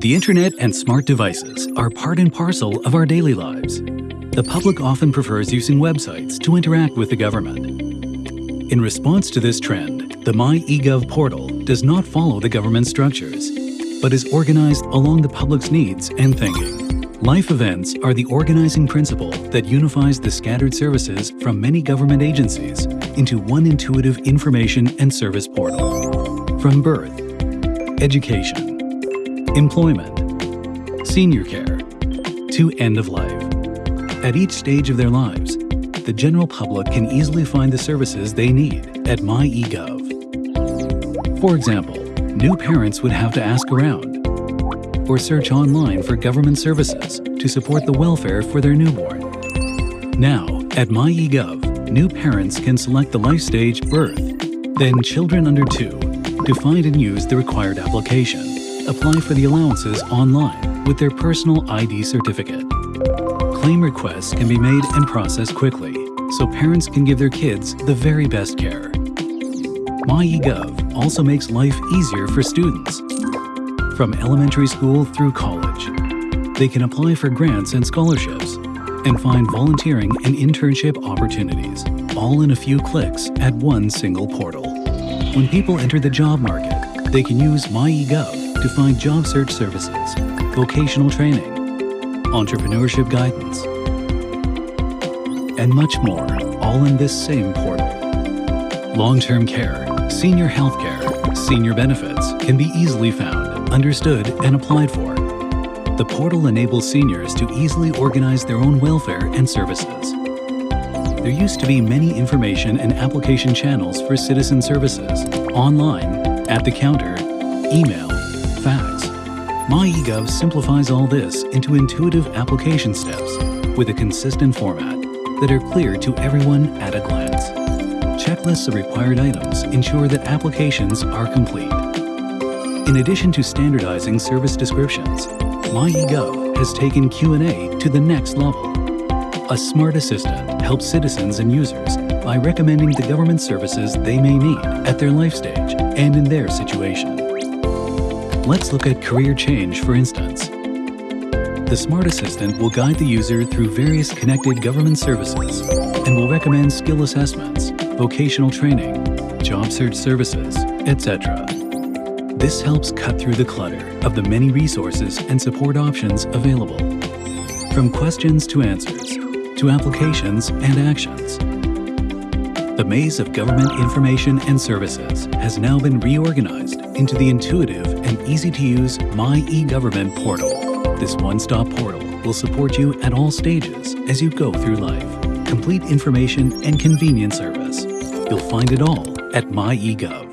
The internet and smart devices are part and parcel of our daily lives. The public often prefers using websites to interact with the government. In response to this trend, the MyEGov portal does not follow the government structures, but is organized along the public's needs and thinking. Life events are the organizing principle that unifies the scattered services from many government agencies into one intuitive information and service portal. From birth, education, employment, senior care, to end of life. At each stage of their lives, the general public can easily find the services they need at MyEGov. For example, new parents would have to ask around or search online for government services to support the welfare for their newborn. Now, at MyEGov, new parents can select the life stage birth, then children under 2 to find and use the required application apply for the allowances online with their personal ID certificate. Claim requests can be made and processed quickly, so parents can give their kids the very best care. MyEGov also makes life easier for students. From elementary school through college, they can apply for grants and scholarships and find volunteering and internship opportunities, all in a few clicks at one single portal. When people enter the job market, they can use MyEGov to find job search services, vocational training, entrepreneurship guidance, and much more, all in this same portal. Long-term care, senior health care, senior benefits can be easily found, understood, and applied for. The portal enables seniors to easily organize their own welfare and services. There used to be many information and application channels for citizen services, online, at the counter, email, fax. MyEGov simplifies all this into intuitive application steps with a consistent format that are clear to everyone at a glance. Checklists of required items ensure that applications are complete. In addition to standardizing service descriptions, MyEGov has taken Q&A to the next level. A smart assistant helps citizens and users by recommending the government services they may need at their life stage and in their situation. Let's look at career change, for instance. The Smart Assistant will guide the user through various connected government services and will recommend skill assessments, vocational training, job search services, etc. This helps cut through the clutter of the many resources and support options available. From questions to answers, to applications and actions. The maze of government information and services has now been reorganized into the intuitive and easy-to-use MyEGovernment portal. This one-stop portal will support you at all stages as you go through life. Complete information and convenient service. You'll find it all at MyEGov.